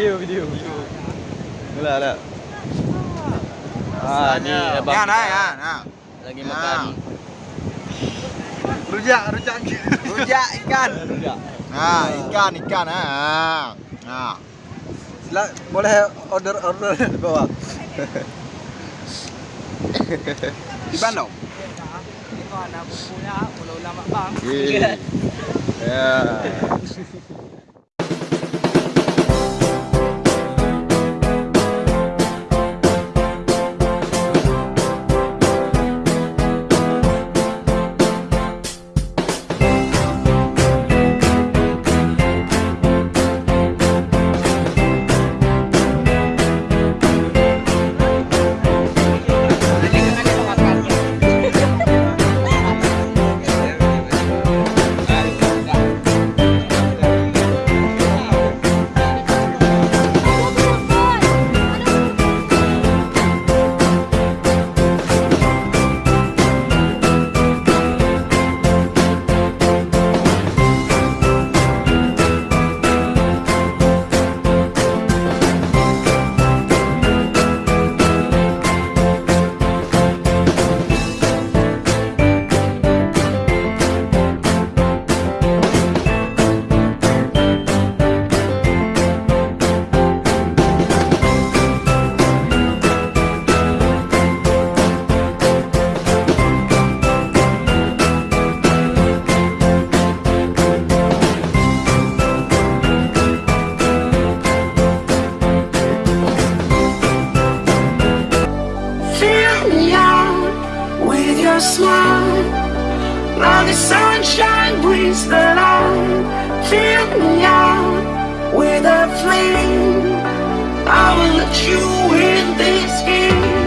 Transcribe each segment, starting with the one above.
Video, video. Lah, lah. Ah, ini abang Ya, nah, ya, nah. lagi Nah. makan Rujak, rujak. Rujak ikan. rujak. Nah, ikan, ikan. Nah. Nah. Sila, boleh order order di bawah. di Bandung. Ito anak punya pulau lama bang. Iya. Ya. With your smile. Now the sunshine brings the light. Fill me out with a flame. I will let you in this game.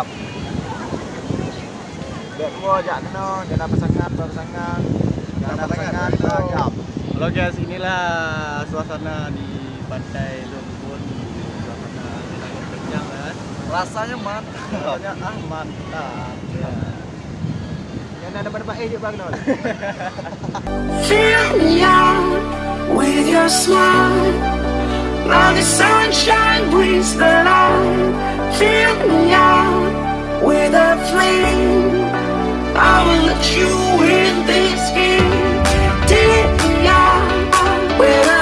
Mantap. Dek gua ajak kena, jangan pasangan, pasangan. Jangan pasangan. Halo guys, inilah suasana di pantai Lumpun. Suasana sangat kenyang kan. Rasanya mantap. Rasanya ah mantap. Ya. Yang ada pada eh dia bang no. Fill me out with your smile. Now the sunshine brings the light. Fill me out with a flame. I will let you in this game. Take me out when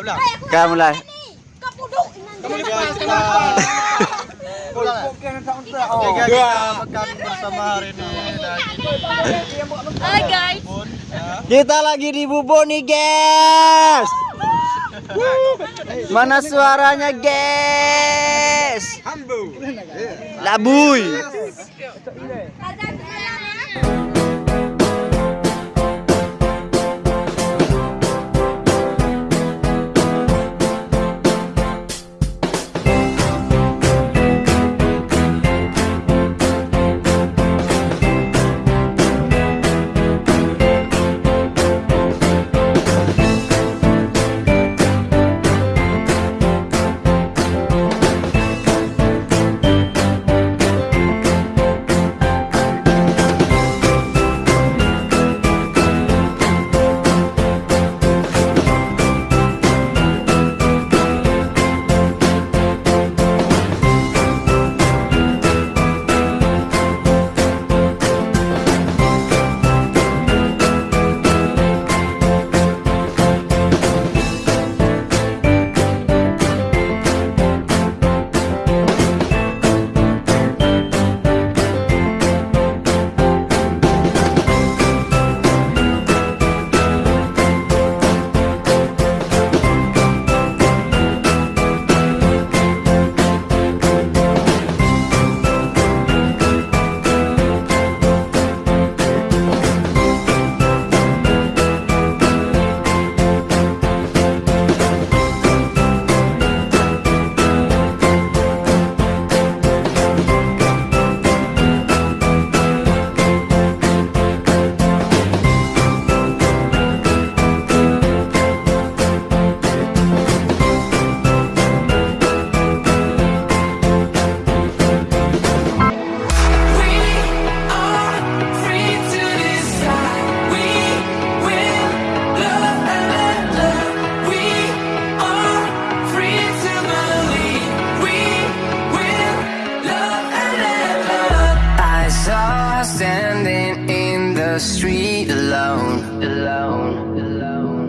ulang. Mulai. Guys, kita Ulang. Oke, guys, kita makan bersama hari ini lagi Hai guys. pun ya. Kita lagi di Bubon nih, guys. Mana suaranya, guys? Labuy. The street alone. Alone, alone.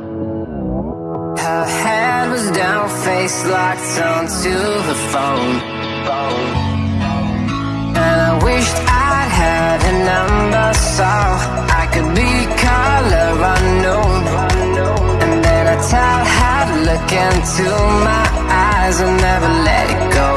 Her head was down, face locked onto the phone. phone. And I wished I'd had a number so I could be color unknown. And then I tell her to look into my eyes and never let it go.